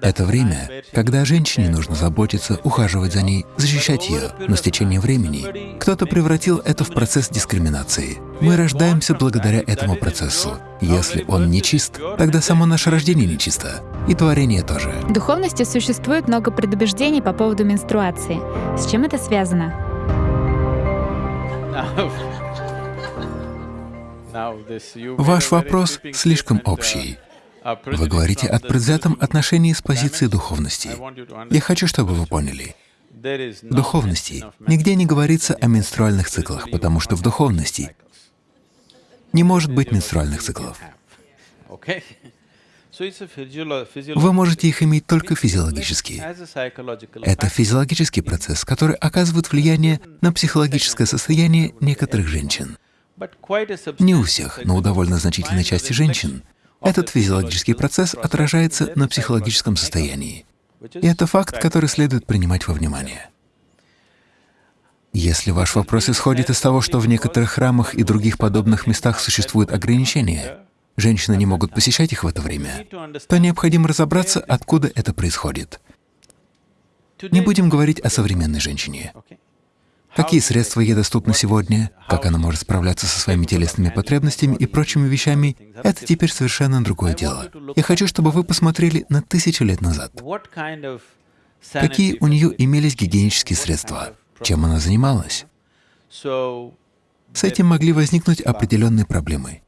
Это время, когда женщине нужно заботиться, ухаживать за ней, защищать ее, но с течением времени кто-то превратил это в процесс дискриминации. Мы рождаемся благодаря этому процессу. Если он нечист, тогда само наше рождение нечисто, и творение тоже. В духовности существует много предубеждений по поводу менструации. С чем это связано? Ваш вопрос слишком общий. Вы говорите о предвзятом отношении с позиции духовности. Я хочу, чтобы вы поняли. В духовности нигде не говорится о менструальных циклах, потому что в духовности не может быть менструальных циклов. Вы можете их иметь только физиологически. Это физиологический процесс, который оказывает влияние на психологическое состояние некоторых женщин. Не у всех, но у довольно значительной части женщин этот физиологический процесс отражается на психологическом состоянии. И это факт, который следует принимать во внимание. Если ваш вопрос исходит из того, что в некоторых храмах и других подобных местах существуют ограничения, женщины не могут посещать их в это время, то необходимо разобраться, откуда это происходит. Не будем говорить о современной женщине. Какие средства ей доступны сегодня, как она может справляться со своими телесными потребностями и прочими вещами — это теперь совершенно другое дело. Я хочу, чтобы вы посмотрели на тысячу лет назад. Какие у нее имелись гигиенические средства? Чем она занималась? С этим могли возникнуть определенные проблемы.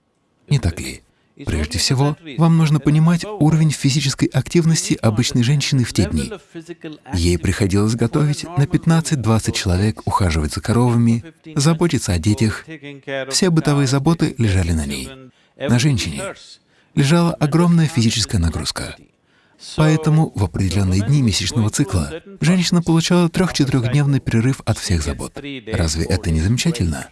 Не так ли? Прежде всего, вам нужно понимать уровень физической активности обычной женщины в те дни. Ей приходилось готовить на 15-20 человек, ухаживать за коровами, заботиться о детях. Все бытовые заботы лежали на ней. На женщине лежала огромная физическая нагрузка. Поэтому в определенные дни месячного цикла женщина получала трех-четырехдневный перерыв от всех забот. Разве это не замечательно?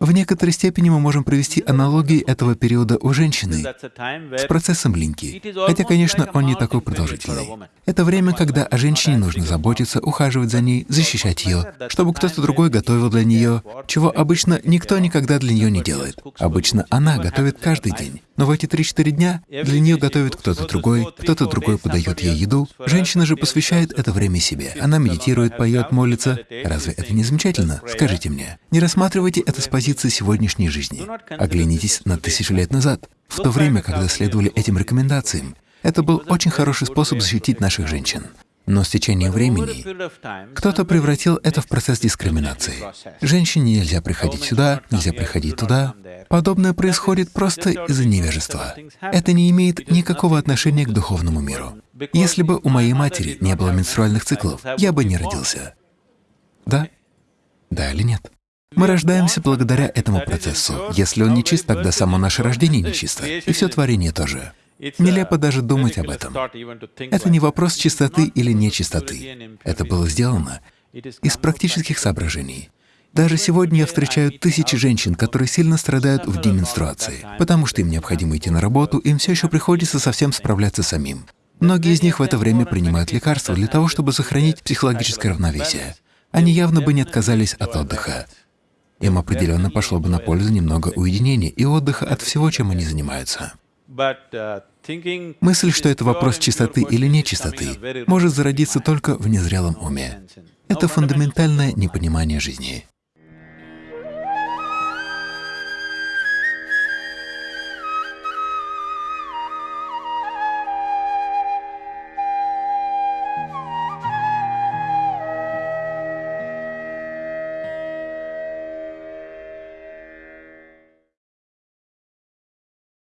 В некоторой степени мы можем провести аналогии этого периода у женщины с процессом линьки, хотя, конечно, он не такой продолжительный. Это время, когда о женщине нужно заботиться, ухаживать за ней, защищать ее, чтобы кто-то другой готовил для нее, чего обычно никто никогда для нее не делает. Обычно она готовит каждый день. Но в эти 3-4 дня для нее готовит кто-то другой, кто-то другой подает ей еду. Женщина же посвящает это время себе. Она медитирует, поет, молится. Разве это не замечательно? Скажите мне. Не рассматривайте это с позиции сегодняшней жизни. Оглянитесь на тысячу лет назад. В то время, когда следовали этим рекомендациям, это был очень хороший способ защитить наших женщин. Но с течением времени кто-то превратил это в процесс дискриминации. Женщине нельзя приходить сюда, нельзя приходить туда. Подобное происходит просто из-за невежества. Это не имеет никакого отношения к духовному миру. Если бы у моей матери не было менструальных циклов, я бы не родился. Да? Да или нет? Мы рождаемся благодаря этому процессу. Если он нечист, тогда само наше рождение нечисто, и все творение тоже. Нелепо даже думать об этом. Это не вопрос чистоты или нечистоты. Это было сделано из практических соображений. Даже сегодня я встречаю тысячи женщин, которые сильно страдают в день менструации, потому что им необходимо идти на работу, им все еще приходится совсем справляться самим. Многие из них в это время принимают лекарства для того, чтобы сохранить психологическое равновесие. Они явно бы не отказались от отдыха. Им определенно пошло бы на пользу немного уединения и отдыха от всего, чем они занимаются. Мысль, что это вопрос чистоты или нечистоты, может зародиться только в незрелом уме. Это фундаментальное непонимание жизни.